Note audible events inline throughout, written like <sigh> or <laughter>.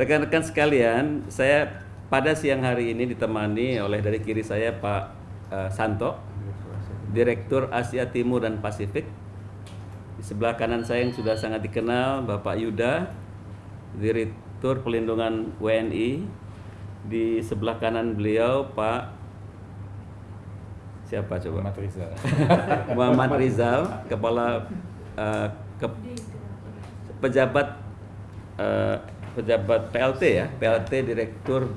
Rekan-rekan sekalian, saya pada siang hari ini ditemani oleh dari kiri saya Pak uh, Santo, Direktur Asia Timur dan Pasifik. Di sebelah kanan saya yang sudah sangat dikenal Bapak Yuda, Direktur Pelindungan WNI. Di sebelah kanan beliau Pak siapa coba? Muhammad Rizal. <laughs> Muhammad Rizal, Kepala uh, ke, pejabat uh, pejabat PLT ya, PLT Direktur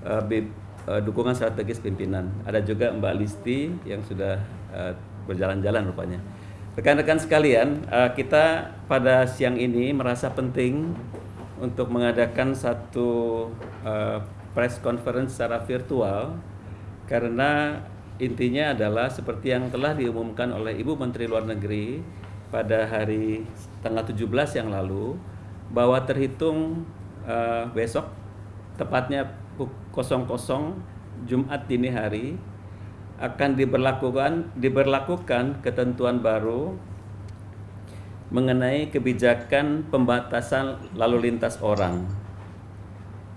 uh, B, uh, Dukungan Strategis Pimpinan. Ada juga Mbak Listi yang sudah uh, berjalan-jalan rupanya. Rekan-rekan sekalian, uh, kita pada siang ini merasa penting untuk mengadakan satu uh, press conference secara virtual karena intinya adalah seperti yang telah diumumkan oleh Ibu Menteri Luar Negeri pada hari tanggal 17 yang lalu bahwa terhitung uh, besok tepatnya 00 Jumat dini hari akan diberlakukan diberlakukan ketentuan baru mengenai kebijakan pembatasan lalu lintas orang.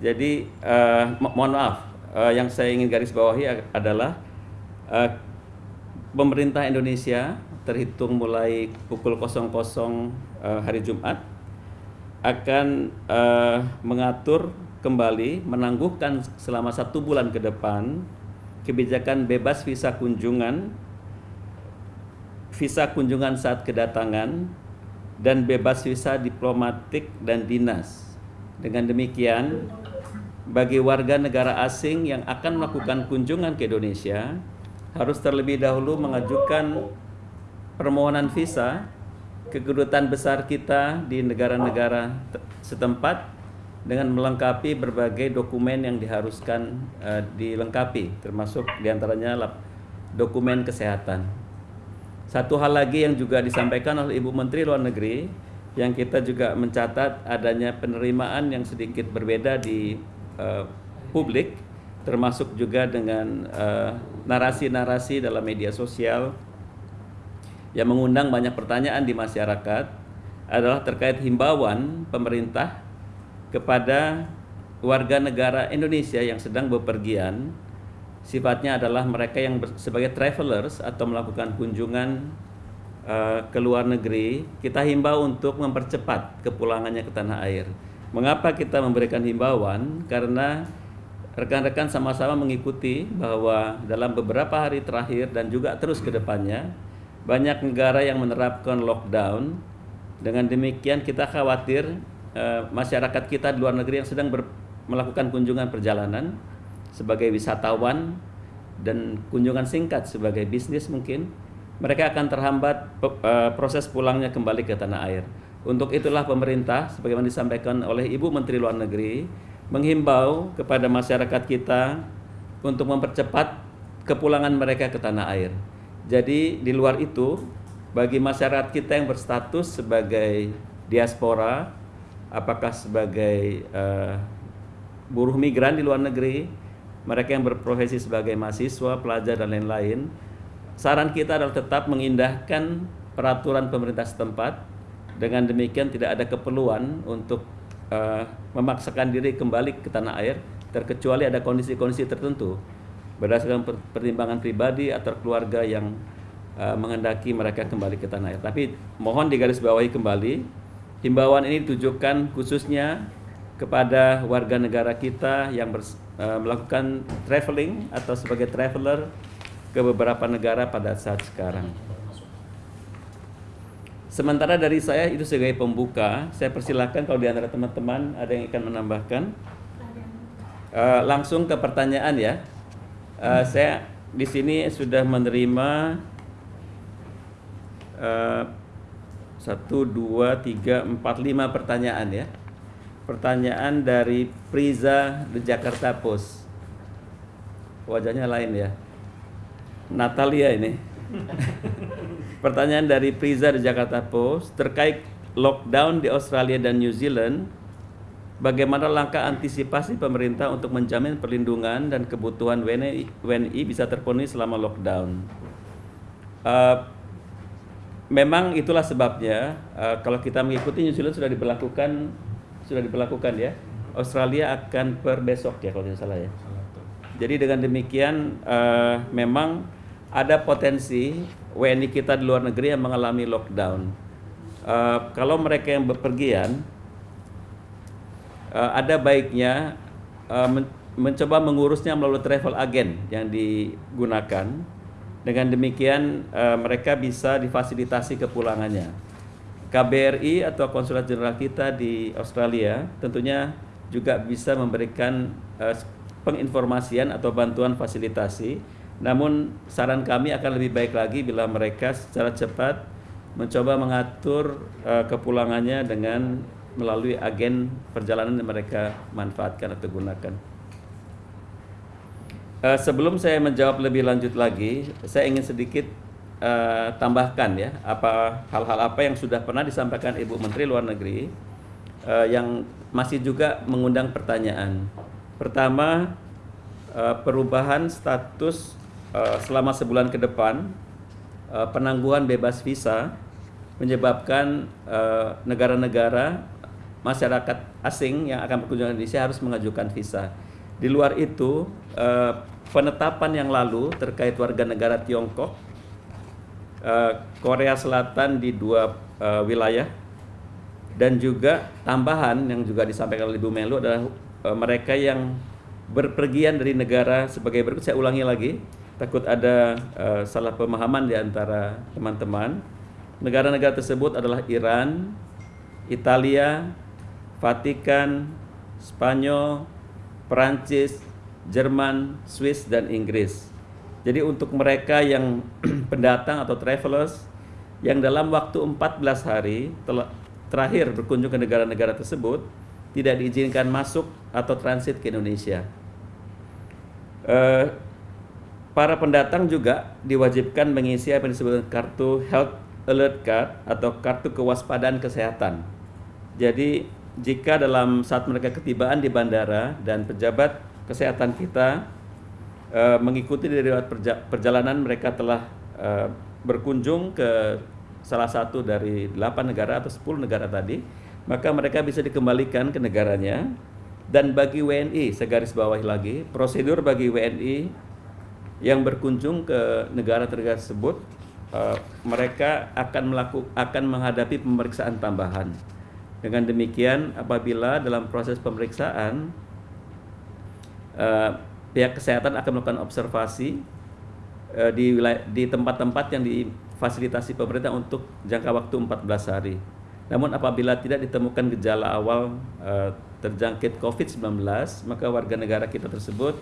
Jadi uh, mo mohon maaf, uh, yang saya ingin garis bawahi adalah uh, pemerintah Indonesia terhitung mulai pukul 00 uh, hari Jumat akan uh, mengatur kembali menangguhkan selama satu bulan ke depan kebijakan bebas visa kunjungan, visa kunjungan saat kedatangan, dan bebas visa diplomatik dan dinas. Dengan demikian, bagi warga negara asing yang akan melakukan kunjungan ke Indonesia, harus terlebih dahulu mengajukan permohonan visa ke kedutaan besar kita di negara-negara setempat dengan melengkapi berbagai dokumen yang diharuskan uh, dilengkapi, termasuk di antaranya dokumen kesehatan. Satu hal lagi yang juga disampaikan oleh Ibu Menteri Luar Negeri, yang kita juga mencatat adanya penerimaan yang sedikit berbeda di uh, publik, termasuk juga dengan eh, narasi-narasi uh, dalam media sosial yang mengundang banyak pertanyaan di masyarakat adalah terkait himbauan pemerintah kepada warga negara Indonesia yang sedang bepergian. Sifatnya adalah mereka yang sebagai travelers atau melakukan kunjungan uh, ke luar negeri kita himbau untuk mempercepat kepulangannya ke tanah air. Mengapa kita memberikan himbauan? Karena rekan-rekan sama-sama mengikuti bahwa dalam beberapa hari terakhir dan juga terus ke depannya banyak negara yang menerapkan lockdown dengan demikian kita khawatir Eh, masyarakat kita di luar negeri yang sedang ber, melakukan kunjungan perjalanan sebagai wisatawan dan kunjungan singkat sebagai bisnis mungkin mereka akan terhambat uh, proses pulangnya kembali ke tanah air. Untuk itulah pemerintah sebagaimana disampaikan oleh Ibu Menteri Luar Negeri menghimbau kepada masyarakat kita untuk mempercepat kepulangan mereka ke tanah air. Jadi di luar itu bagi masyarakat kita yang berstatus sebagai diaspora apakah sebagai uh, buruh migran di luar negeri, mereka yang berprofesi sebagai mahasiswa, pelajar dan lain-lain, saran kita adalah tetap mengindahkan peraturan pemerintah setempat. Dengan demikian tidak ada keperluan untuk uh, memaksakan diri kembali ke tanah air, terkecuali ada kondisi-kondisi tertentu berdasarkan pertimbangan pribadi atau keluarga yang uh, mengendaki mereka kembali ke tanah air. Tapi mohon digarisbawahi kembali Himbauan ini ditujukan khususnya kepada warga negara kita yang ber, uh, melakukan traveling atau sebagai traveler ke beberapa negara pada saat sekarang. Sementara dari saya itu sebagai pembuka, saya persilahkan kalau di antara teman-teman ada yang akan menambahkan. Uh, langsung ke pertanyaan ya. Uh, saya di sini sudah menerima uh, satu, dua, tiga, empat, lima pertanyaan ya. Pertanyaan dari Priza di Jakarta Post. Wajahnya lain ya. Natalia ini. <laughs> Pertanyaan dari Priza di Jakarta Post terkait lockdown di Australia dan New Zealand. Bagaimana langkah antisipasi pemerintah untuk menjamin perlindungan dan kebutuhan WNI, bisa terpenuhi selama lockdown? Uh, memang itulah sebabnya uh, kalau kita mengikuti New Zealand sudah diberlakukan sudah diberlakukan ya Australia akan per besok ya kalau tidak salah ya. Jadi dengan demikian uh, memang ada potensi WNI kita di luar negeri yang mengalami lockdown. Uh, kalau mereka yang bepergian, uh, ada baiknya uh, men mencoba mengurusnya melalui travel agent yang digunakan. Dengan demikian uh, mereka bisa difasilitasi kepulangannya. KBRI atau Konsulat Jenderal kita di Australia tentunya juga bisa memberikan uh, penginformasian atau bantuan fasilitasi. Namun saran kami akan lebih baik lagi bila mereka secara cepat mencoba mengatur uh, kepulangannya dengan melalui agen perjalanan yang mereka manfaatkan atau gunakan. Uh, sebelum saya menjawab lebih lanjut lagi, saya ingin sedikit uh, tambahkan ya apa hal-hal apa yang sudah pernah disampaikan Ibu Menteri Luar Negeri uh, yang masih juga mengundang pertanyaan. Pertama, uh, perubahan status uh, selama sebulan ke depan uh, penangguhan bebas visa menyebabkan negara-negara uh, masyarakat asing yang akan berkunjung ke Indonesia harus mengajukan visa. Di luar itu, uh, penetapan yang lalu terkait warga negara Tiongkok, uh, Korea Selatan di dua uh, wilayah, dan juga tambahan yang juga disampaikan oleh Ibu Melu adalah mereka yang berpergian dari negara sebagai berikut saya ulangi lagi takut ada salah pemahaman di antara teman-teman negara-negara tersebut adalah Iran, Italia, Vatikan, Spanyol, Perancis, Jerman, Swiss dan Inggris. Jadi untuk mereka yang <clears throat> pendatang atau travelers yang dalam waktu 14 hari terakhir berkunjung ke negara-negara tersebut tidak diizinkan masuk atau transit ke Indonesia. Uh, para pendatang juga diwajibkan mengisi apa yang disebut kartu Health Alert Card atau kartu kewaspadaan kesehatan. Jadi jika dalam saat mereka ketibaan di bandara dan pejabat kesehatan kita uh, mengikuti dari perjalanan mereka telah uh, berkunjung ke salah satu dari 8 negara atau 10 negara tadi, maka mereka bisa dikembalikan ke negaranya dan bagi WNI, segaris bawahi lagi, prosedur bagi WNI yang berkunjung ke negara tersebut, uh, mereka akan melakukan akan menghadapi pemeriksaan tambahan. Dengan demikian, apabila dalam proses pemeriksaan uh, pihak kesehatan akan melakukan observasi uh, di di tempat-tempat yang difasilitasi pemerintah untuk jangka waktu 14 hari. Namun apabila tidak ditemukan gejala awal uh, terjangkit COVID-19, maka warga negara kita tersebut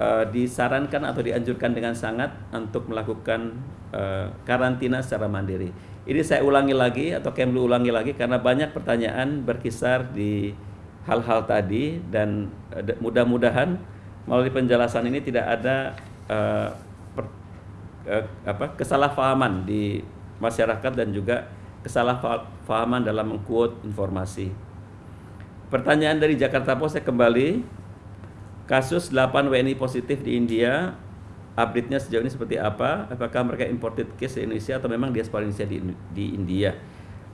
uh, disarankan atau dianjurkan dengan sangat untuk melakukan uh, karantina secara mandiri. Ini saya ulangi lagi atau Kemlu ulangi lagi karena banyak pertanyaan berkisar di hal-hal tadi dan uh, mudah-mudahan melalui penjelasan ini tidak ada apa kesalahpahaman di masyarakat dan juga kesalahpahaman dalam mengquote informasi. Pertanyaan dari Jakarta Post saya kembali. Kasus 8 WNI positif di India, update-nya sejauh ini seperti apa? Apakah mereka imported case di Indonesia atau memang diaspora Indonesia di, di India?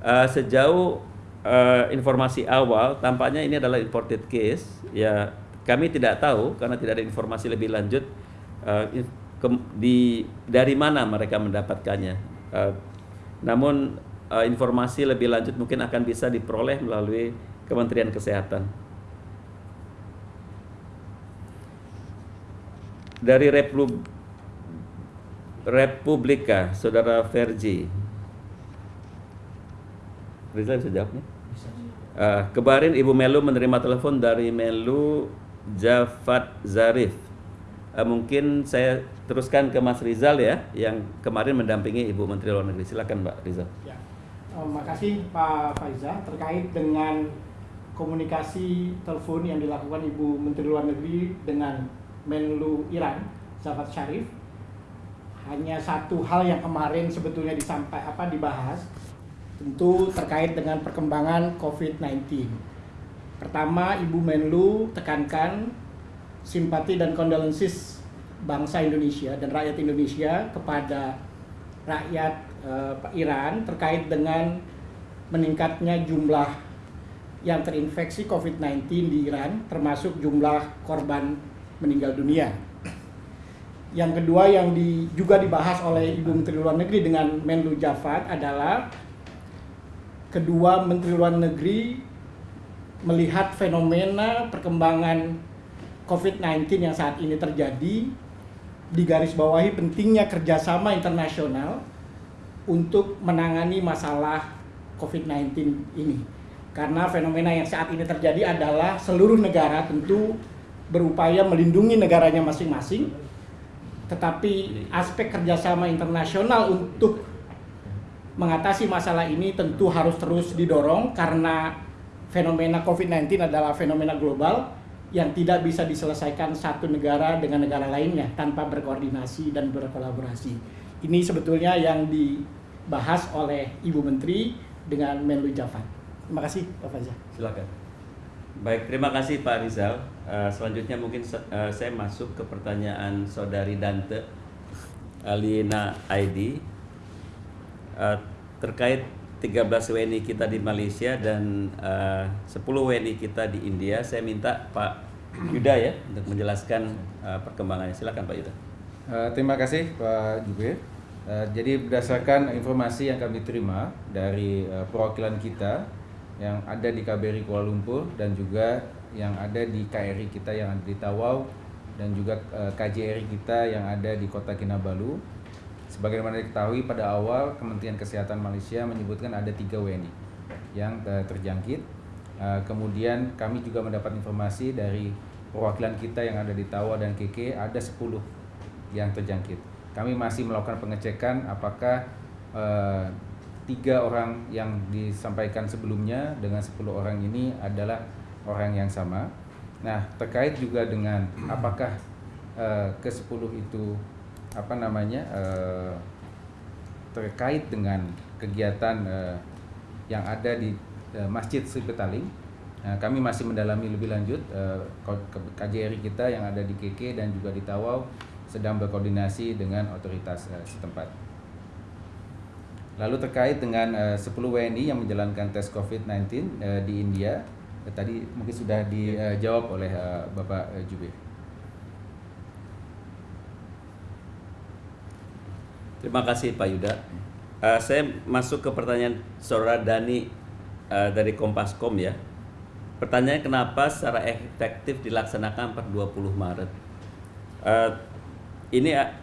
Uh, sejauh uh, informasi awal, tampaknya ini adalah imported case. Ya, kami tidak tahu karena tidak ada informasi lebih lanjut uh, ke, di dari mana mereka mendapatkannya. Uh, namun uh, informasi lebih lanjut mungkin akan bisa diperoleh melalui Kementerian Kesehatan. Dari Repub Republika, Saudara Verji. Rizal bisa jawabnya? Uh, kemarin Ibu Melu menerima telepon dari Melu Jafat Zarif. Uh, mungkin saya teruskan ke Mas Rizal ya, yang kemarin mendampingi Ibu Menteri Luar Negeri. Silakan Mbak Rizal. Ya. Terima kasih Pak Faiza terkait dengan komunikasi telepon yang dilakukan Ibu Menteri Luar Negeri dengan Menlu Iran, Zafar Sharif. Hanya satu hal yang kemarin sebetulnya disampaikan apa dibahas tentu terkait dengan perkembangan COVID-19. Pertama, Ibu Menlu tekankan simpati dan kondolensis bangsa Indonesia dan rakyat Indonesia kepada rakyat uh, Iran terkait dengan meningkatnya jumlah yang terinfeksi COVID-19 di Iran, termasuk jumlah korban meninggal dunia. Yang kedua yang di, juga dibahas oleh Ibu Menteri Luar Negeri dengan Menlu Jafat adalah kedua Menteri Luar Negeri melihat fenomena perkembangan COVID-19 yang saat ini terjadi di garis bawahi pentingnya kerjasama internasional untuk menangani masalah COVID-19 ini. Karena fenomena yang saat ini terjadi adalah seluruh negara tentu berupaya melindungi negaranya masing-masing, tetapi aspek kerjasama internasional untuk mengatasi masalah ini tentu harus terus didorong karena fenomena COVID-19 adalah fenomena global yang tidak bisa diselesaikan satu negara dengan negara lainnya tanpa berkoordinasi dan berkolaborasi. Ini sebetulnya yang dibahas oleh Ibu Menteri dengan Menlu Jafar. Terima kasih Pak Faza. Silakan. Baik, terima kasih Pak Rizal. Uh, selanjutnya mungkin uh, saya masuk ke pertanyaan saudari Dante Alina ID uh, terkait 13 WNI kita di Malaysia dan uh, 10 WNI kita di India. Saya minta Pak Yuda ya untuk menjelaskan perkembangannya. Silakan Pak Yuda. Terima kasih Pak. Uh, jadi berdasarkan informasi yang kami terima dari perwakilan kita yang ada di KBRI Kuala Lumpur dan juga yang ada di KRI kita yang ada di Tawau dan juga uh, KJRI kita yang ada di Kota Kinabalu Sebagaimana diketahui pada awal Kementerian Kesehatan Malaysia menyebutkan ada tiga WNI yang uh, terjangkit. Uh, kemudian kami juga mendapat informasi dari perwakilan kita yang ada di Tawa dan KK ada 10 yang terjangkit. Kami masih melakukan pengecekan apakah tiga orang yang disampaikan sebelumnya dengan 10 orang ini adalah orang yang sama. Nah terkait juga dengan apakah uh, ke 10 itu apa namanya uh, terkait dengan kegiatan uh, yang ada di uh, Masjid Sri Petaling. Uh, kami masih mendalami lebih lanjut uh, KJRI kita yang ada di KK dan juga di Tawau sedang berkoordinasi dengan otoritas uh, setempat. Lalu terkait dengan uh, 10 WNI yang menjalankan tes COVID-19 uh, di India, uh, tadi mungkin sudah dijawab oleh uh, Bapak uh, Jubir. Terima kasih Pak Yuda. Uh, saya masuk ke pertanyaan saudara Dani uh, dari Kompaskom ya. Pertanyaannya kenapa secara efektif dilaksanakan per 20 Maret? Uh, ini uh,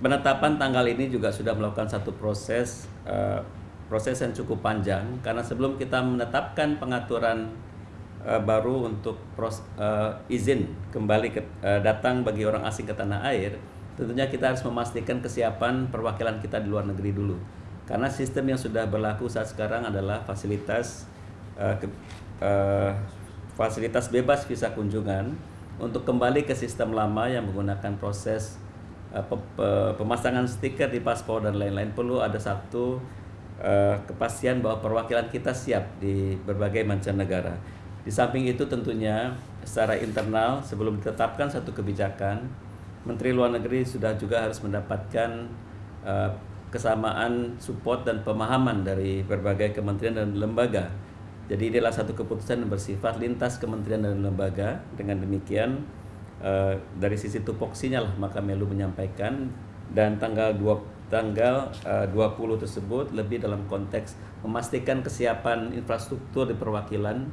penetapan tanggal ini juga sudah melakukan satu proses uh, proses yang cukup panjang karena sebelum kita menetapkan pengaturan uh, baru untuk pros, uh, izin kembali ke, uh, datang bagi orang asing ke tanah air tentunya kita harus memastikan kesiapan perwakilan kita di luar negeri dulu. Karena sistem yang sudah berlaku saat sekarang adalah fasilitas uh, ke, uh, fasilitas bebas visa kunjungan untuk kembali ke sistem lama yang menggunakan proses pemasangan stiker di paspor dan lain-lain perlu ada satu uh, kepastian bahwa perwakilan kita siap di berbagai mancanegara. Di samping itu tentunya secara internal sebelum ditetapkan satu kebijakan Menteri Luar Negeri sudah juga harus mendapatkan uh, kesamaan support dan pemahaman dari berbagai kementerian dan lembaga. Jadi inilah satu keputusan yang bersifat lintas kementerian dan lembaga. Dengan demikian uh, dari sisi tupoksinya lah maka Melu menyampaikan dan tanggal 2 tanggal uh, 20 tersebut lebih dalam konteks memastikan kesiapan infrastruktur di perwakilan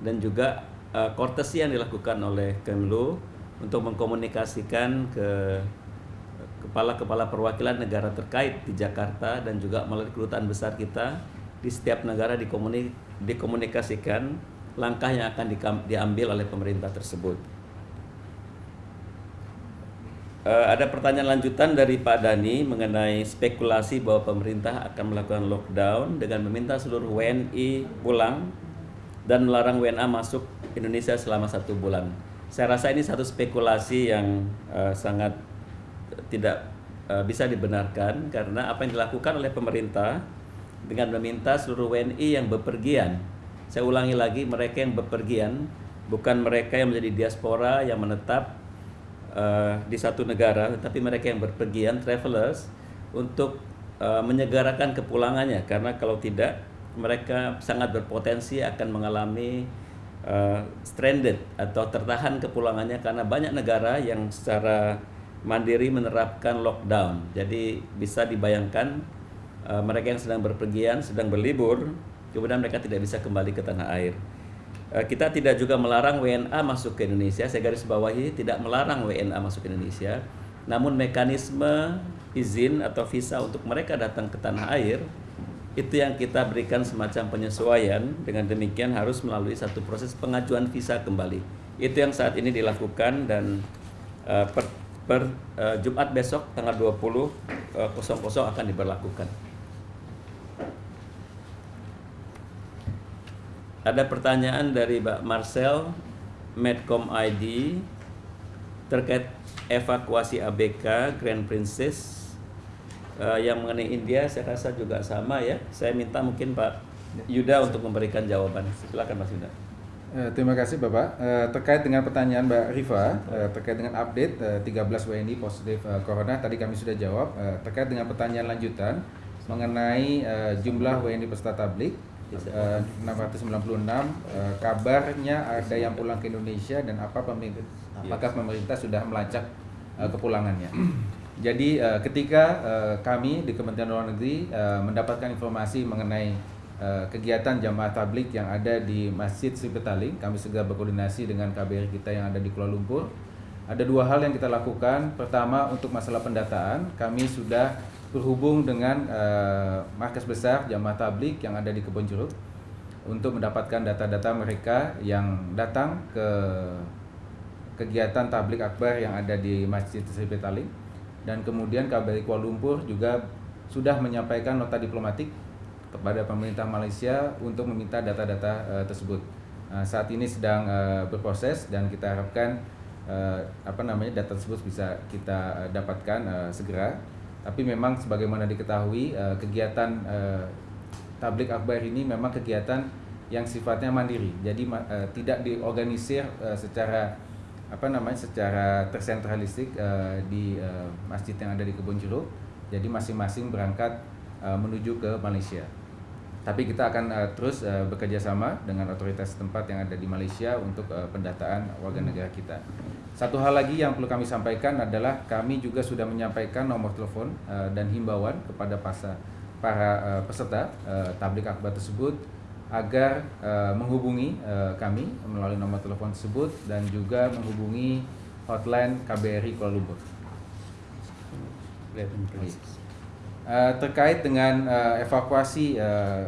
dan juga uh, kortesi yang dilakukan oleh Kemlu untuk mengkomunikasikan ke kepala-kepala perwakilan negara terkait di Jakarta dan juga melalui kedutaan besar kita di setiap negara dikomunik dikomunikasikan langkah yang akan diambil oleh pemerintah tersebut. Uh, ada pertanyaan lanjutan dari Pak Dani mengenai spekulasi bahwa pemerintah akan melakukan lockdown dengan meminta seluruh WNI pulang dan melarang WNA masuk Indonesia selama satu bulan. Saya rasa ini satu spekulasi yang uh, sangat tidak uh, bisa dibenarkan karena apa yang dilakukan oleh pemerintah dengan meminta seluruh WNI yang bepergian. Saya ulangi lagi, mereka yang bepergian bukan mereka yang menjadi diaspora yang menetap uh, di satu negara, tetapi mereka yang berpergian travelers untuk uh, menyegarakan kepulangannya karena kalau tidak mereka sangat berpotensi akan mengalami uh, stranded atau tertahan kepulangannya karena banyak negara yang secara mandiri menerapkan lockdown. Jadi bisa dibayangkan uh, mereka yang sedang berpergian, sedang berlibur, kemudian mereka tidak bisa kembali ke tanah air. Uh, kita tidak juga melarang WNA masuk ke Indonesia. Saya garis bawahi tidak melarang WNA masuk ke Indonesia. Namun mekanisme izin atau visa untuk mereka datang ke tanah air itu yang kita berikan semacam penyesuaian dengan demikian harus melalui satu proses pengajuan visa kembali itu yang saat ini dilakukan dan uh, per, per uh, Jumat besok tanggal 20 uh, 00 akan diberlakukan ada pertanyaan dari Mbak Marcel Medcom ID terkait evakuasi ABK Grand Princess uh, yang mengenai India saya rasa juga sama ya. Saya minta mungkin Pak Yuda untuk memberikan jawaban. Silakan Mas Yuda. Uh, terima kasih Bapak. Uh, terkait dengan pertanyaan Mbak Riva, uh, terkait dengan update uh, 13 WNI positif corona, tadi kami sudah jawab. Terkait dengan pertanyaan lanjutan mengenai jumlah WNI peserta tablik, uh, 696, uh, kabarnya ada yang pulang ke Indonesia dan apa pemerintah, apakah pemerintah sudah melacak uh, kepulangannya. Jadi uh, ketika uh, kami di Kementerian Luar Negeri uh, mendapatkan informasi mengenai uh, kegiatan jamaah tablik yang ada di Masjid Sri Petaling, kami segera berkoordinasi dengan KBRI kita yang ada di Kuala Lumpur. Ada dua hal yang kita lakukan. Pertama untuk masalah pendataan, kami sudah berhubung dengan uh, markas besar jamaah tablik yang ada di Kebon Jeruk untuk mendapatkan data-data mereka yang datang ke kegiatan tablik akbar yang ada di Masjid Sri Petaling dan kemudian KBRI Kuala Lumpur juga sudah menyampaikan nota diplomatik kepada pemerintah Malaysia untuk meminta data-data uh, tersebut. Uh, saat ini sedang uh, berproses dan kita harapkan uh, apa namanya data tersebut bisa kita uh, dapatkan uh, segera. Tapi memang sebagaimana diketahui uh, kegiatan uh, tablik akbar ini memang kegiatan yang sifatnya mandiri. Jadi uh, tidak diorganisir secara apa namanya secara tersentralistik di masjid yang ada di Kebun Jeruk. Jadi masing-masing berangkat menuju ke Malaysia. Tapi kita akan uh, terus uh, bekerja sama dengan otoritas tempat yang ada di Malaysia untuk uh, pendataan warga negara kita. Satu hal lagi yang perlu kami sampaikan adalah kami juga sudah menyampaikan nomor telepon uh, dan himbauan kepada pasar, para uh, peserta uh, tablik akbar tersebut agar uh, menghubungi uh, kami melalui nomor telepon tersebut dan juga menghubungi hotline KBRI Kuala Lumpur. Uh, terkait dengan uh, evakuasi uh,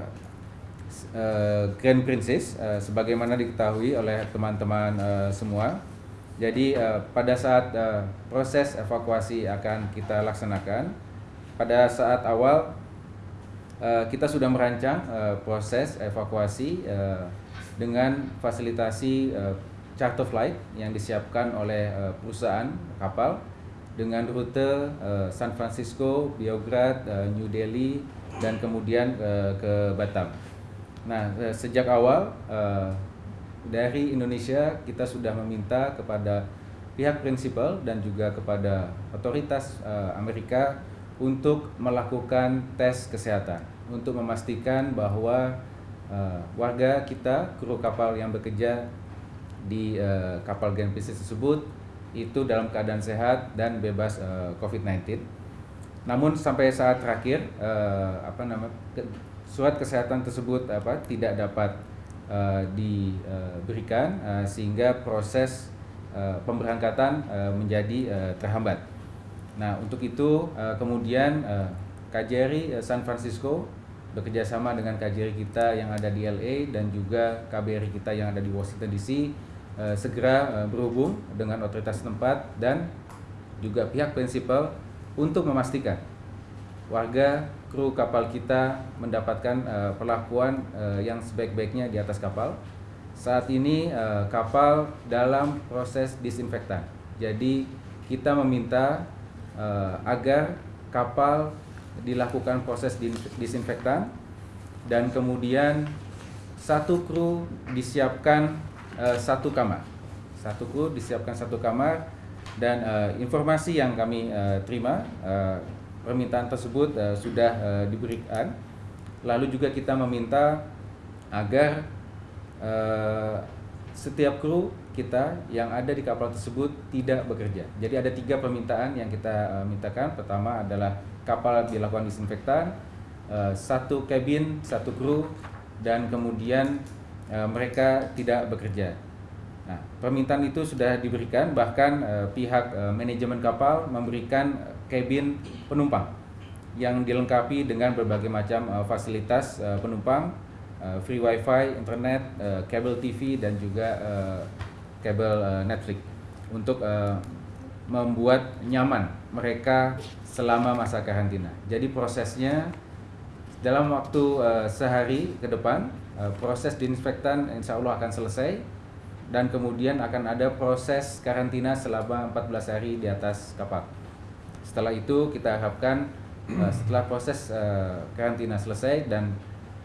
uh, Grand Princess, uh, sebagaimana diketahui oleh teman-teman uh, semua, jadi uh, pada saat uh, proses evakuasi akan kita laksanakan, pada saat awal Eh, kita sudah merancang uh, proses evakuasi uh, dengan fasilitasi uh, charter flight yang disiapkan oleh uh, perusahaan kapal dengan rute uh, San Francisco, Beograd, uh, New Delhi dan kemudian uh, ke Batam. Nah, uh, sejak awal uh, dari Indonesia kita sudah meminta kepada pihak prinsipal dan juga kepada otoritas uh, Amerika untuk melakukan tes kesehatan untuk memastikan bahwa uh, warga kita kru kapal yang bekerja di uh, kapal Grand Princess tersebut itu dalam keadaan sehat dan bebas uh, COVID-19. Namun sampai saat terakhir uh, apa nama ke, surat kesehatan tersebut apa tidak dapat uh, diberikan uh, sehingga proses uh, pemberangkatan uh, menjadi uh, terhambat. Nah, untuk itu uh, kemudian uh, KJRI San Francisco bekerjasama dengan KJRI kita yang ada di LA dan juga KBRI kita yang ada di Washington DC uh, segera uh, berhubung dengan otoritas tempat dan juga pihak prinsipal untuk memastikan warga kru kapal kita mendapatkan uh, perlakuan yang sebaik-baiknya di atas kapal. Saat ini kapal dalam proses disinfektan. Jadi kita meminta agar kapal dilakukan proses disinfektan dan kemudian satu kru disiapkan uh, satu kamar satu kru disiapkan satu kamar dan uh, informasi yang kami uh, terima uh, permintaan tersebut uh, sudah uh, diberikan Lalu juga kita meminta agar uh, setiap kru kita yang ada di kapal tersebut tidak bekerja. Jadi ada tiga permintaan yang kita uh, mintakan. Pertama adalah kapal dilakukan disinfektan, uh, satu kabin, satu kru, dan kemudian uh, mereka tidak bekerja. Nah, permintaan itu sudah diberikan, bahkan uh, pihak uh, manajemen kapal memberikan kabin penumpang yang dilengkapi dengan berbagai macam uh, fasilitas uh, penumpang uh, free wifi, internet, uh, kabel TV dan juga uh, kabel uh, Netflix untuk uh, membuat nyaman mereka selama masa karantina. Jadi prosesnya dalam waktu uh, sehari ke depan proses disinfektan insya Allah akan selesai dan kemudian akan ada proses karantina selama 14 hari di atas kapal. Setelah itu kita harapkan uh, setelah proses uh, karantina selesai dan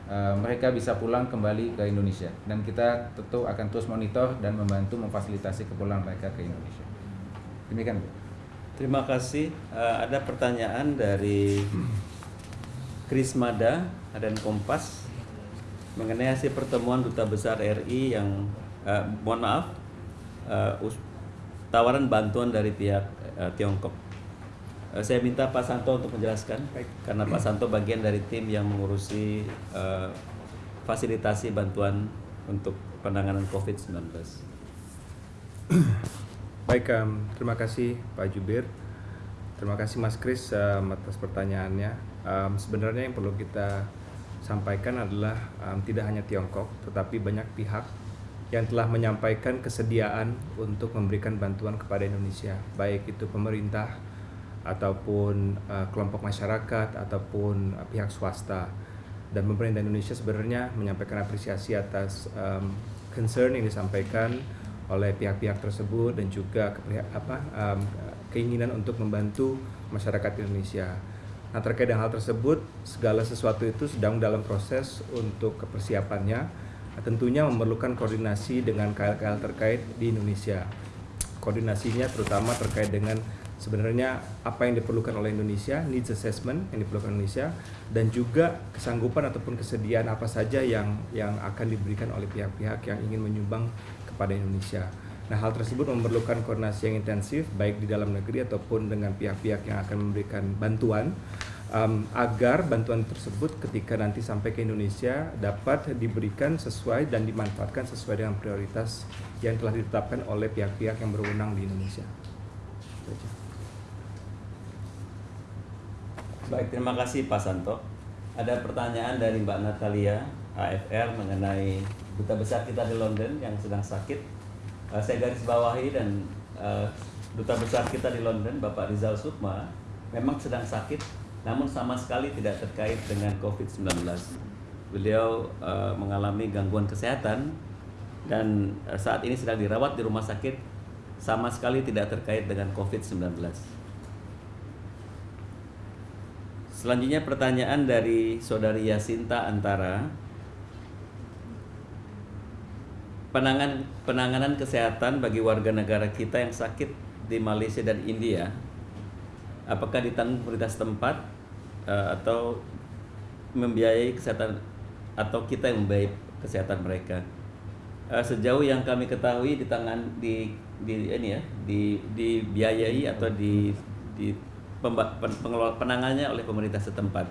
Eh, mereka bisa pulang kembali ke Indonesia dan kita tentu akan terus monitor dan membantu memfasilitasi kepulangan mereka ke Indonesia. Demikian Bu. Terima kasih. Ada pertanyaan dari Chris Mada dan Kompas mengenai hasil pertemuan duta besar RI yang uh, mohon maaf uh, tawaran bantuan dari pihak uh, Tiongkok saya minta Pak Santo untuk menjelaskan Baik. karena Pak Santo bagian dari tim yang mengurusi uh, fasilitasi bantuan untuk penanganan COVID-19. Baik, um, terima kasih Pak Jubir. Terima kasih Mas Kris um, atas pertanyaannya. Um, sebenarnya yang perlu kita sampaikan adalah um, tidak hanya Tiongkok, tetapi banyak pihak yang telah menyampaikan kesediaan untuk memberikan bantuan kepada Indonesia, baik itu pemerintah, ataupun uh, kelompok masyarakat ataupun uh, pihak swasta dan pemerintah Indonesia sebenarnya menyampaikan apresiasi atas um, concern yang disampaikan oleh pihak-pihak tersebut dan juga apa um, keinginan untuk membantu masyarakat Indonesia. Nah terkait dengan hal tersebut segala sesuatu itu sedang dalam proses untuk kepersiapannya nah, tentunya memerlukan koordinasi dengan KL-KL terkait di Indonesia. Koordinasinya terutama terkait dengan sebenarnya apa yang diperlukan oleh Indonesia, needs assessment yang diperlukan Indonesia dan juga kesanggupan ataupun kesediaan apa saja yang yang akan diberikan oleh pihak-pihak yang ingin menyumbang kepada Indonesia. Nah, hal tersebut memerlukan koordinasi yang intensif baik di dalam negeri ataupun dengan pihak-pihak yang akan memberikan bantuan um, agar bantuan tersebut ketika nanti sampai ke Indonesia dapat diberikan sesuai dan dimanfaatkan sesuai dengan prioritas yang telah ditetapkan oleh pihak-pihak yang berwenang di Indonesia. Baik, terima kasih Pak Santo. Ada pertanyaan dari Mbak Natalia AFR mengenai duta besar kita di London yang sedang sakit. Uh, saya garis bawahi dan uh, duta besar kita di London, Bapak Rizal Sukma, memang sedang sakit, namun sama sekali tidak terkait dengan COVID-19. Beliau uh, mengalami gangguan kesehatan dan uh, saat ini sedang dirawat di rumah sakit, sama sekali tidak terkait dengan COVID-19. Selanjutnya pertanyaan dari saudari Yasinta Antara. Penangan, penanganan kesehatan bagi warga negara kita yang sakit di Malaysia dan India, apakah ditanggung pemerintah setempat uh, atau membiayai kesehatan atau kita yang membiayai kesehatan mereka? Uh, sejauh yang kami ketahui di tangan di di ini ya di dibiayai atau di di penanganannya oleh pemerintah setempat.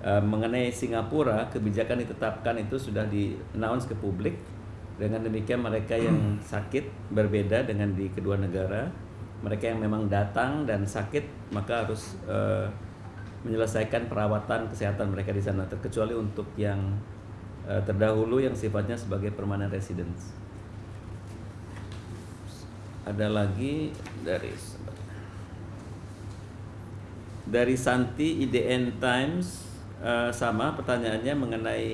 Uh, mengenai Singapura, kebijakan ditetapkan itu sudah di announce ke publik. Dengan demikian mereka yang sakit berbeda dengan di kedua negara. Mereka yang memang datang dan sakit maka harus uh, menyelesaikan perawatan kesehatan mereka di sana terkecuali untuk yang uh, terdahulu yang sifatnya sebagai permanent residence. Ada lagi dari dari Santi IDN Times uh, sama pertanyaannya mengenai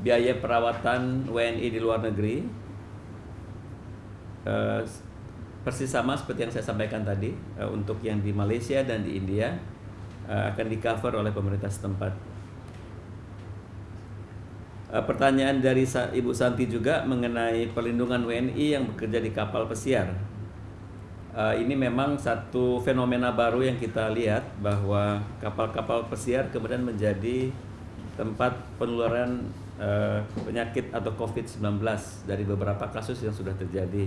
biaya perawatan WNI di luar negeri uh, persis sama seperti yang saya sampaikan tadi uh, untuk yang di Malaysia dan di India uh, akan di cover oleh pemerintah setempat. Uh, pertanyaan dari Ibu Santi juga mengenai perlindungan WNI yang bekerja di kapal pesiar uh, ini memang satu fenomena baru yang kita lihat bahwa kapal-kapal pesiar kemudian menjadi tempat penularan uh, penyakit atau COVID-19 dari beberapa kasus yang sudah terjadi.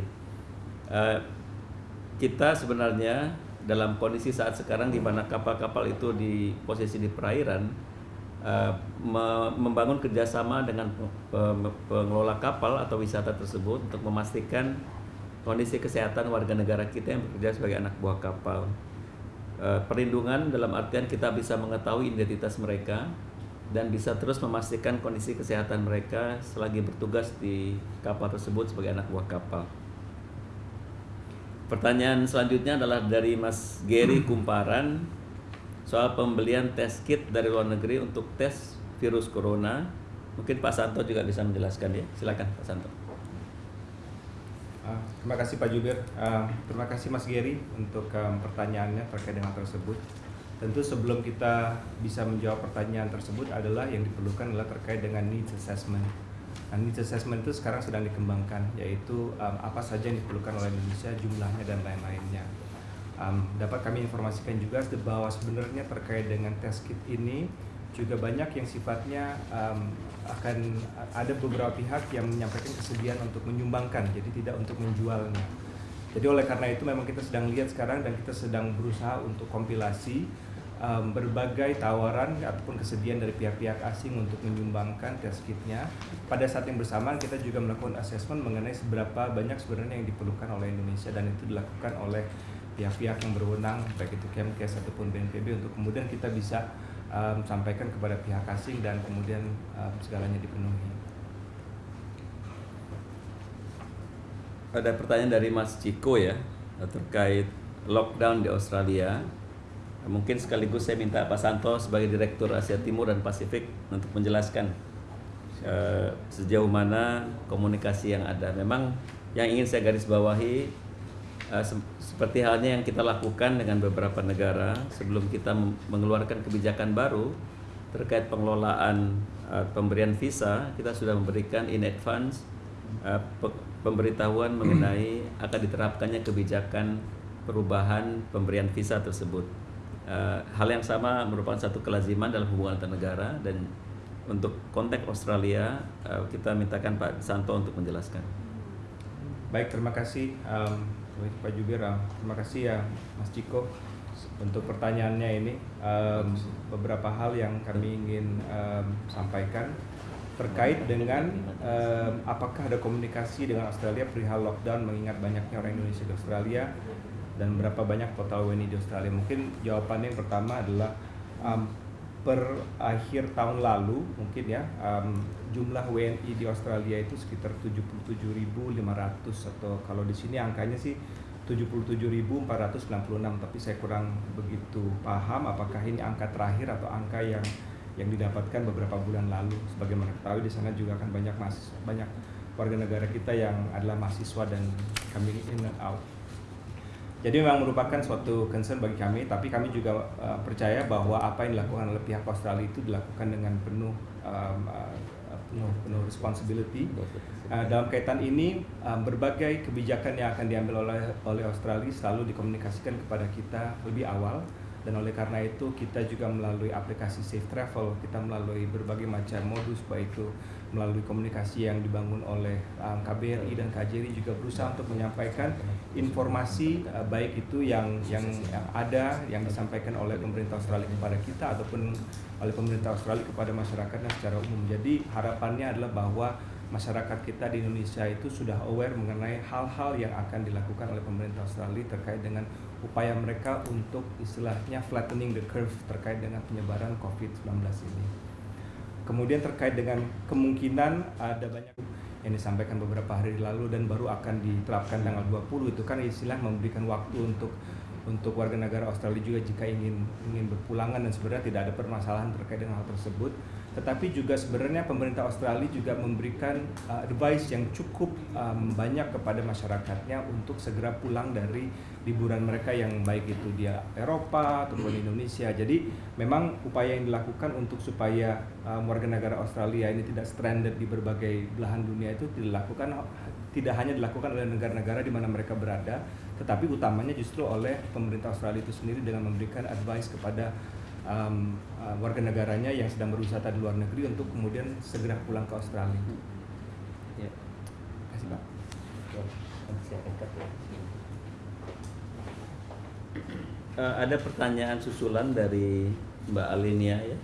Uh, kita sebenarnya dalam kondisi saat sekarang di mana kapal-kapal itu di posisi di perairan uh, me membangun kerjasama dengan pengelola kapal atau wisata tersebut untuk memastikan kondisi kesehatan warga negara kita yang bekerja sebagai anak buah kapal. Perlindungan dalam artian kita bisa mengetahui identitas mereka dan bisa terus memastikan kondisi kesehatan mereka selagi bertugas di kapal tersebut sebagai anak buah kapal. Pertanyaan selanjutnya adalah dari Mas Gary Kumparan soal pembelian tes kit dari luar negeri untuk tes virus corona. Mungkin Pak Santo juga bisa menjelaskan ya. Silakan Pak Santo. Uh, terima kasih Pak Jubir. Uh, terima kasih Mas Gary untuk um, pertanyaannya terkait dengan tersebut. Tentu sebelum kita bisa menjawab pertanyaan tersebut adalah yang diperlukan adalah terkait dengan needs assessment Nah, needs assessment itu sekarang sedang dikembangkan, yaitu um, apa saja yang diperlukan oleh Indonesia, jumlahnya dan lain-lainnya. Um, dapat kami informasikan juga bahwa sebenarnya terkait dengan test kit ini juga banyak yang sifatnya um, akan ada beberapa pihak yang menyampaikan kesediaan untuk menyumbangkan, jadi tidak untuk menjualnya. Jadi oleh karena itu memang kita sedang lihat sekarang dan kita sedang berusaha untuk kompilasi um, berbagai tawaran ataupun kesediaan dari pihak-pihak asing untuk menyumbangkan test kitnya. Pada saat yang bersamaan kita juga melakukan assessment mengenai seberapa banyak sebenarnya yang diperlukan oleh Indonesia dan itu dilakukan oleh pihak-pihak yang berwenang baik itu Kemkes ataupun BNPB untuk kemudian kita bisa um, sampaikan kepada pihak asing dan kemudian um, segalanya dipenuhi. Ada pertanyaan dari Mas Ciko ya terkait lockdown di Australia Mungkin sekaligus saya minta Pak Santo sebagai Direktur Asia Timur dan Pasifik untuk menjelaskan uh, sejauh mana komunikasi yang ada. Memang yang ingin saya garis bawahi se seperti halnya yang kita lakukan dengan beberapa negara sebelum kita mengeluarkan kebijakan baru terkait pengelolaan uh, pemberian visa, kita sudah memberikan in advance pemberitahuan mengenai akan diterapkannya kebijakan perubahan pemberian visa tersebut. Uh, hal yang sama merupakan satu kelaziman dalam hubungan antar negara dan untuk konteks Australia uh, kita mintakan Pak Santo untuk menjelaskan. Baik, terima kasih um, Pak Jubir. terima kasih ya Mas Ciko untuk pertanyaannya ini. Um, beberapa hal yang kami ingin um, sampaikan terkait dengan um, apakah ada komunikasi dengan Australia perihal lockdown mengingat banyaknya orang Indonesia di Australia dan berapa banyak total WNI di Australia? Mungkin jawabannya yang pertama adalah um, per akhir tahun lalu mungkin ya um, jumlah WNI di Australia itu sekitar 77.500 atau kalau di sini angkanya sih 77.496 tapi saya kurang begitu paham apakah ini angka terakhir atau angka yang yang didapatkan beberapa bulan lalu. Sebagaimana ketahui di sana juga akan banyak mas banyak warga negara kita yang adalah mahasiswa dan coming in and out. Jadi memang merupakan suatu concern bagi kami, tapi kami juga uh, percaya bahwa apa yang dilakukan oleh pihak Australia itu dilakukan dengan penuh uh, penuh penuh responsibility. Uh, dalam kaitan ini, um, berbagai kebijakan yang akan diambil oleh oleh Australia selalu dikomunikasikan kepada kita lebih awal dan oleh karena itu kita juga melalui aplikasi Safe Travel, kita melalui berbagai macam modus baik itu melalui komunikasi yang dibangun oleh um, KBRI dan KJRI juga berusaha untuk menyampaikan informasi uh, baik itu yang, yang ada yang disampaikan oleh pemerintah Australia kepada kita ataupun oleh pemerintah Australia kepada masyarakatnya secara umum. Jadi harapannya adalah bahwa masyarakat kita di Indonesia itu sudah aware mengenai hal-hal yang akan dilakukan oleh pemerintah Australia terkait dengan upaya mereka untuk istilahnya flattening the curve terkait dengan penyebaran COVID-19 ini. Kemudian terkait dengan kemungkinan ada banyak yang disampaikan beberapa hari lalu dan baru akan diterapkan tanggal 20 itu kan istilah memberikan waktu untuk untuk warga negara Australia juga jika ingin ingin berpulangan dan sebenarnya tidak ada permasalahan terkait dengan hal tersebut tetapi juga sebenarnya pemerintah Australia juga memberikan uh, advice yang cukup um, banyak kepada masyarakatnya untuk segera pulang dari liburan mereka yang baik itu dia Eropa ataupun Indonesia. Jadi memang upaya yang dilakukan untuk supaya um, warga negara Australia ini tidak stranded di berbagai belahan dunia itu dilakukan tidak hanya dilakukan oleh negara-negara di mana mereka berada, tetapi utamanya justru oleh pemerintah Australia itu sendiri dengan memberikan advice kepada um, uh, warga negaranya yang sedang berwisata di luar negeri untuk kemudian segera pulang ke Australia. Ya. Terima kasih Pak. Eh, ada pertanyaan susulan dari Mbak Alinia ya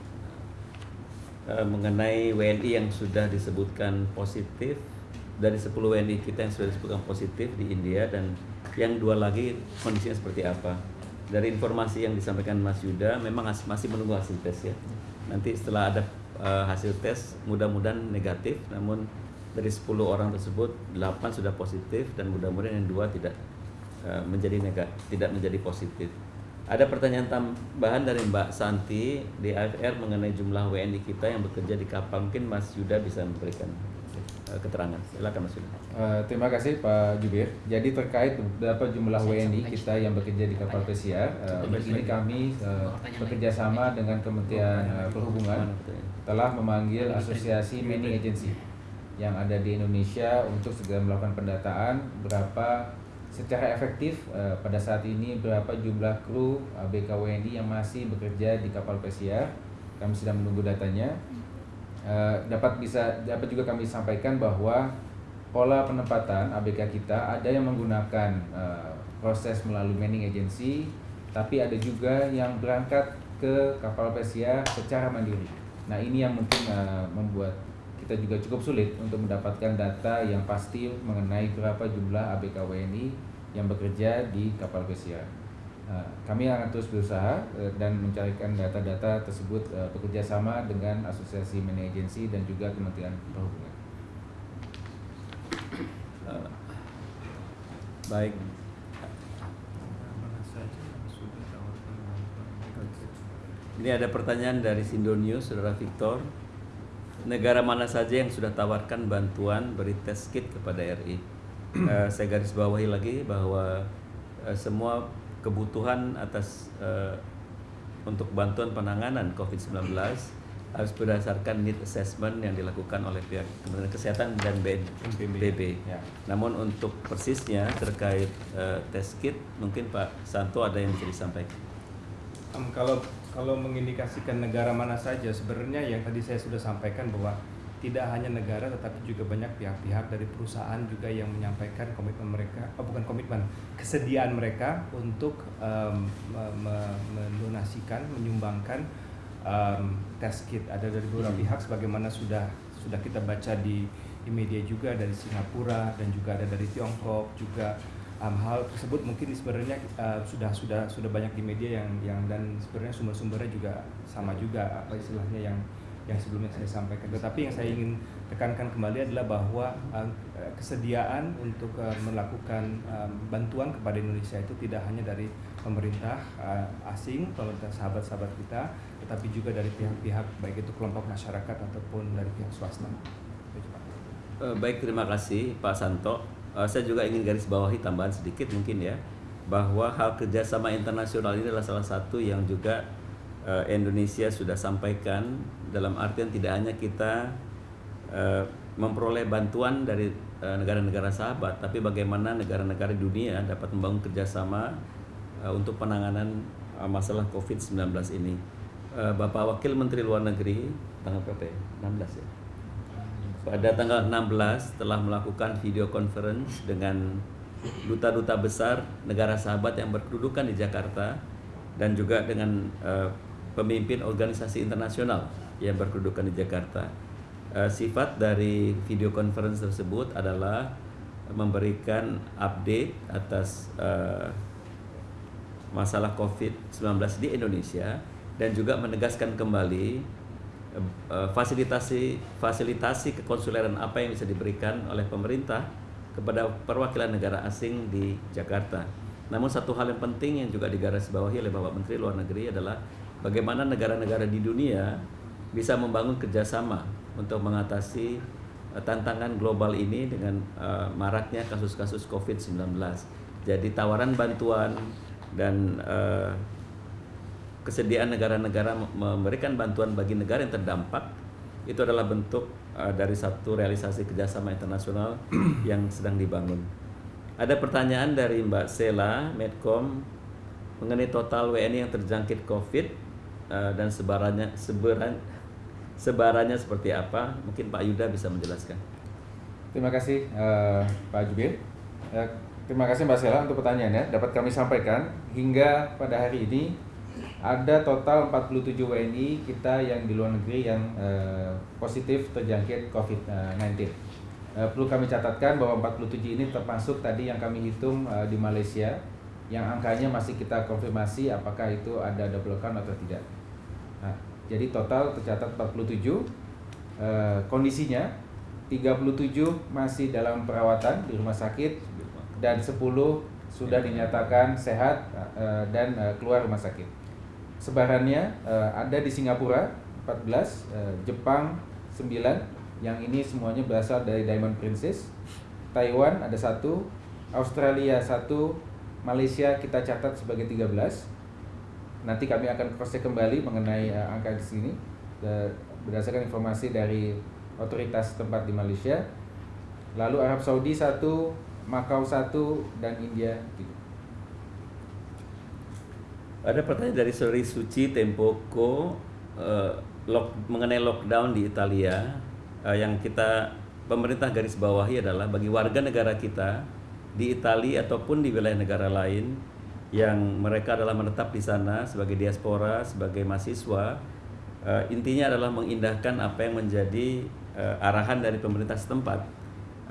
Eh, mengenai WNI yang sudah disebutkan positif dari 10 WNI kita yang sudah disebutkan positif di India dan yang dua lagi kondisinya seperti apa. Dari informasi yang disampaikan Mas Yuda memang masih menunggu hasil tes ya. Nanti setelah ada eh, hasil tes mudah-mudahan negatif namun dari 10 orang tersebut 8 sudah positif dan mudah-mudahan yang dua tidak menjadi negatif, tidak menjadi positif. Ada pertanyaan tambahan dari Mbak Santi di AFR mengenai jumlah WNI kita yang bekerja di kapal. Mungkin Mas Yuda bisa memberikan eh, keterangan. Silakan Mas Yuda. Eh, terima kasih Pak Jubir. Jadi terkait berapa jumlah WNI kita yang bekerja di kapal pesiar, eh, untuk ini kami eh, bekerja sama dengan Kementerian eh, Perhubungan telah memanggil Asosiasi Manning Agency yang ada di Indonesia untuk segera melakukan pendataan berapa secara efektif eh, pada saat ini berapa jumlah kru ABK WNI yang masih bekerja di kapal pesiar. Kami sedang menunggu datanya. Eh, dapat bisa dapat juga kami sampaikan bahwa pola penempatan ABK kita ada yang menggunakan eh, proses melalui manning agency, tapi ada juga yang berangkat ke kapal pesiar secara mandiri. Nah ini yang mungkin eh, membuat kita juga cukup sulit untuk mendapatkan data yang pasti mengenai berapa jumlah ABK WNI yang bekerja di kapal pesiar. Uh, kami akan terus berusaha uh, dan mencarikan data-data tersebut uh, bekerja sama dengan Asosiasi Manning Agency dan juga Kementerian Perhubungan. Eh, baik. Ini ada pertanyaan dari Sindo News, Saudara Victor. Negara mana saja yang sudah tawarkan bantuan beri tes kit kepada RI? <clears throat> Eh, saya garis bawahi lagi bahwa eh, semua kebutuhan atas eh, untuk bantuan penanganan COVID-19 harus berdasarkan need assessment yang dilakukan oleh pihak Kementerian Kesehatan dan BNPB. Ya. Namun untuk persisnya terkait eh, tes kit mungkin Pak Santo ada yang bisa disampaikan. Em, kalau kalau mengindikasikan negara mana saja sebenarnya yang tadi saya sudah sampaikan bahwa tidak hanya negara tetapi juga banyak pihak-pihak dari perusahaan juga yang menyampaikan komitmen mereka oh, bukan komitmen kesediaan mereka untuk me- mendonasikan menyumbangkan em, tes kit. Ada dari beberapa pihak sebagaimana sudah sudah kita baca di di media juga dari Singapura dan juga ada dari Tiongkok juga um, hal tersebut mungkin sebenarnya uh, sudah sudah sudah banyak di media yang yang dan sebenarnya sumber-sumbernya juga sama juga apa istilahnya yang yang sebelumnya saya sampaikan. Tetapi yang saya ingin tekankan kembali adalah bahwa uh, kesediaan untuk uh, melakukan um, bantuan kepada Indonesia itu tidak hanya dari pemerintah uh, asing, pemerintah sahabat-sahabat kita, tetapi juga dari pihak-pihak baik itu kelompok masyarakat ataupun dari pihak swasta. Eh, baik, terima kasih Pak Santo. Eh, saya juga ingin garis bawahi tambahan sedikit mungkin ya bahwa hal kerjasama internasional ini adalah salah satu yang juga eh, Indonesia sudah sampaikan dalam artian tidak hanya kita eh, memperoleh bantuan dari negara-negara sahabat, tapi bagaimana negara-negara dunia dapat membangun kerjasama eh, untuk penanganan eh, masalah COVID-19 ini. Eh, Bapak Wakil Menteri Luar Negeri tanggal berapa ya? 16 ya? Pada tanggal 16 telah melakukan video conference dengan duta-duta besar negara sahabat yang berkedudukan di Jakarta dan juga dengan eh, pemimpin organisasi internasional yang berkedudukan di Jakarta. Eh, sifat dari video conference tersebut adalah memberikan update atas eh, masalah COVID-19 di Indonesia dan juga menegaskan kembali fasilitasi fasilitasi kekonsuleran apa yang bisa diberikan oleh pemerintah kepada perwakilan negara asing di Jakarta. Namun satu hal yang penting yang juga digarisbawahi oleh Bapak Menteri Luar Negeri adalah bagaimana negara-negara di dunia bisa membangun kerjasama untuk mengatasi eh, tantangan global ini dengan eh, maraknya kasus-kasus COVID-19. Jadi tawaran bantuan dan eh, kesediaan negara-negara memberikan bantuan bagi negara yang terdampak itu adalah bentuk uh, dari satu realisasi kerjasama internasional <clears throat> yang sedang dibangun. Ada pertanyaan dari Mbak Sela Medcom mengenai total WNI yang terjangkit COVID uh, dan sebarannya <laughs> sebaran sebarannya seperti apa? Mungkin Pak Yuda bisa menjelaskan. Terima kasih uh, Pak Jubir. Uh, terima kasih Mbak Sela untuk pertanyaannya. Dapat kami sampaikan hingga pada hari ini ada total 47 WNI kita yang di luar negeri yang uh, positif terjangkit COVID-19. Uh, perlu kami catatkan bahwa 47 ini termasuk tadi yang kami hitung uh, di Malaysia yang angkanya masih kita konfirmasi apakah itu ada double count atau tidak. Nah, jadi total tercatat 47 uh, kondisinya 37 masih dalam perawatan di rumah sakit dan 10 sudah dinyatakan sehat uh, dan uh, keluar rumah sakit sebarannya uh, ada di Singapura 14, uh, eh, Jepang 9, yang ini semuanya berasal dari Diamond Princess. Taiwan ada satu, Australia satu, Malaysia kita catat sebagai 13. Nanti kami akan cross check kembali mengenai uh, angka di sini uh, berdasarkan informasi dari otoritas tempat di Malaysia. Lalu Arab Saudi satu, Makau satu, dan India tiga. Ada pertanyaan dari Sori Suci Tempoko uh, lock, mengenai lockdown di Italia. Uh, yang kita pemerintah garis bawahi adalah bagi warga negara kita di Italia ataupun di wilayah negara lain yang mereka adalah menetap di sana sebagai diaspora, sebagai mahasiswa, uh, intinya adalah mengindahkan apa yang menjadi uh, arahan dari pemerintah setempat,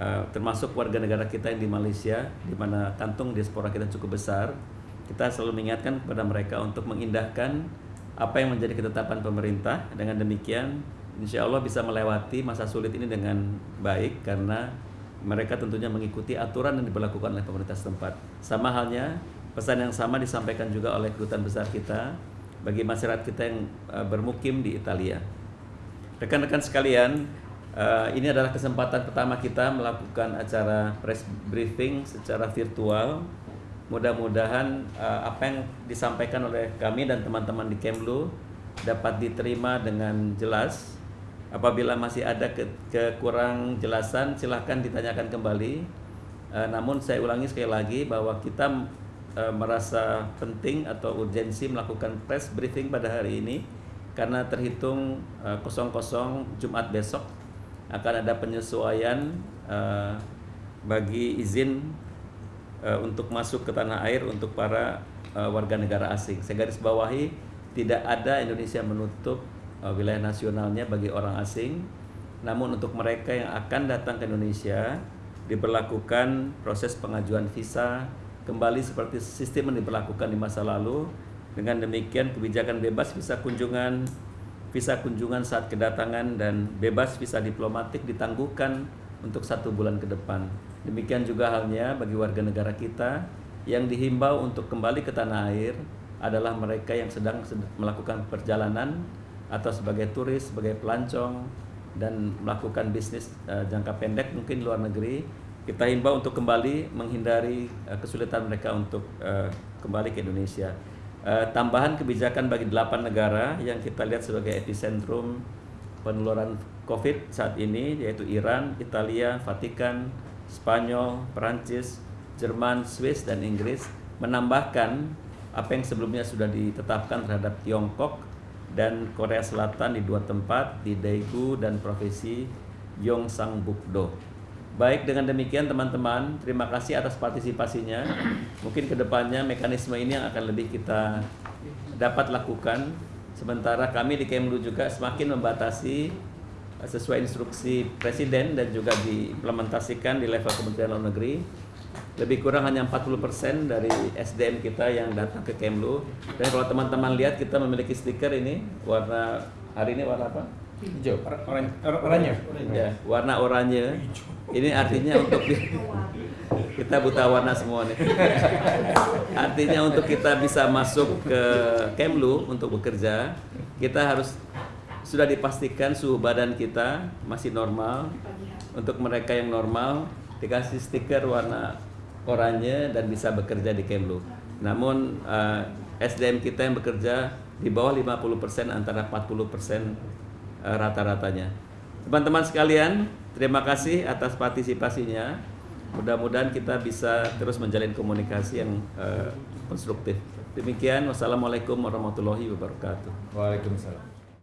uh, termasuk warga negara kita yang di Malaysia, di mana kantung diaspora kita cukup besar kita selalu mengingatkan kepada mereka untuk mengindahkan apa yang menjadi ketetapan pemerintah. Dengan demikian, insya Allah bisa melewati masa sulit ini dengan baik karena mereka tentunya mengikuti aturan yang diberlakukan oleh pemerintah setempat. Sama halnya, pesan yang sama disampaikan juga oleh kedutaan besar kita bagi masyarakat kita yang uh, bermukim di Italia. Rekan-rekan sekalian, uh, ini adalah kesempatan pertama kita melakukan acara press briefing secara virtual Mudah-mudahan uh, apa yang disampaikan oleh kami dan teman-teman di Kemlu dapat diterima dengan jelas. Apabila masih ada ke kekurang jelasan, silahkan ditanyakan kembali. Uh, namun saya ulangi sekali lagi bahwa kita uh, merasa penting atau urgensi melakukan press briefing pada hari ini karena terhitung uh, kosong-kosong Jumat besok akan ada penyesuaian uh, bagi izin uh, untuk masuk ke tanah air untuk para uh, warga negara asing. Saya garis bawahi tidak ada Indonesia menutup uh, wilayah nasionalnya bagi orang asing. Namun untuk mereka yang akan datang ke Indonesia diberlakukan proses pengajuan visa kembali seperti sistem yang diberlakukan di masa lalu. Dengan demikian kebijakan bebas visa kunjungan, visa kunjungan saat kedatangan dan bebas visa diplomatik ditangguhkan untuk satu bulan ke depan. Demikian juga halnya bagi warga negara kita yang dihimbau untuk kembali ke tanah air adalah mereka yang sedang melakukan perjalanan atau sebagai turis, sebagai pelancong dan melakukan bisnis uh, jangka pendek mungkin luar negeri. Kita himbau untuk kembali menghindari uh, kesulitan mereka untuk uh, kembali ke Indonesia. Tambahan kebijakan bagi delapan negara yang kita lihat sebagai epicentrum penularan COVID saat ini yaitu Iran, Italia, Vatikan, Spanyol, Perancis, Jerman, Swiss, dan Inggris menambahkan apa yang sebelumnya sudah ditetapkan terhadap Tiongkok dan Korea Selatan di dua tempat di Daegu dan provinsi Gyeongsangbuk-do. Baik dengan demikian teman-teman, terima kasih atas partisipasinya. Mungkin ke depannya mekanisme ini yang akan lebih kita dapat lakukan. Sementara kami di Kemlu juga semakin membatasi sesuai instruksi presiden dan juga diimplementasikan di level Kementerian Luar Negeri. Lebih kurang hanya 40% dari SDM kita yang datang ke Kemlu. Dan kalau teman-teman lihat kita memiliki stiker ini warna hari ini warna apa? hijau. Oranye. Ya warna oranye. Ini artinya untuk <laughs> kita buta warna semua nih. Artinya untuk kita bisa masuk ke Kemlu untuk bekerja kita harus sudah dipastikan suhu badan kita masih normal. Untuk mereka yang normal dikasih stiker warna oranye dan bisa bekerja di Kemlu. Namun uh, eh, SDM kita yang bekerja di bawah 50% antara 40% uh, rata-ratanya. Teman-teman sekalian, terima kasih atas partisipasinya. mudah-mudahan kita bisa terus menjalin komunikasi yang uh, konstruktif. Demikian, wassalamualaikum warahmatullahi wabarakatuh. Waalaikumsalam.